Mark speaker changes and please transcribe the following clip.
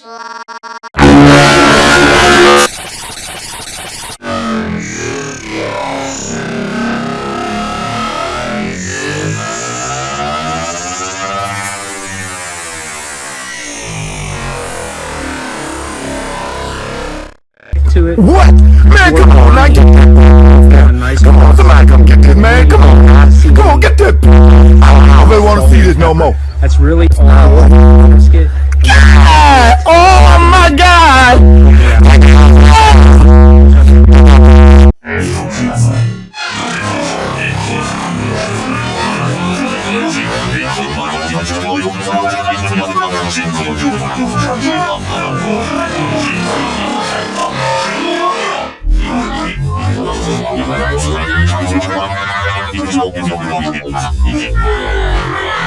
Speaker 1: to
Speaker 2: it. What? Man, come on, I get that. Nice come on, somebody come get this, man. Come on. Come on, get that. I don't even want to see this no more. That's really all I want. 只要有他在，怎么打都轻松，就怕他受伤。不能忽视，不能闪躲，因为他是我们的队长。他叫吴京，他叫吴京，他叫吴京，他叫吴京。